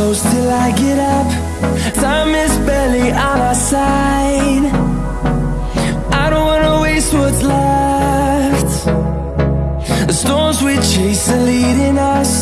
close till I get up. Time is barely on our side. I don't wanna waste what's left. The storms we chase are leading us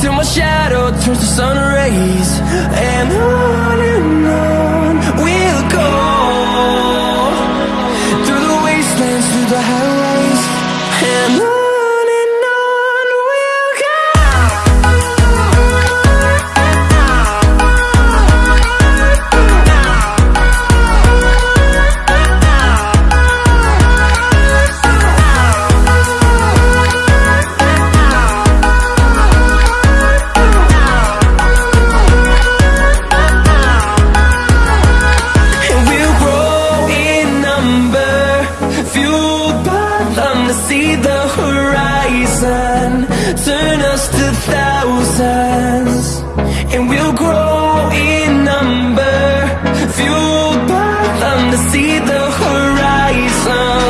till my shadow turns to sun rays And on and on chosen Turn us to thousands. And we'll grow in number. Fueled by them to see the horizon.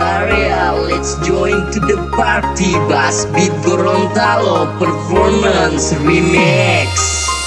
area Let's join to the party. Bass Beat Gorontalo Performance Remix.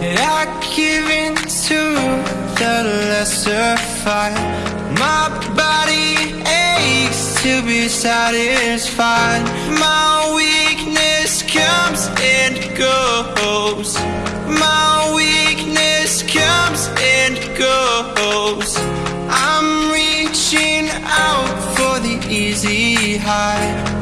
Satisfied My body aches to be satisfied. My weakness comes and goes. My weakness comes and goes. I'm reaching out for the easy high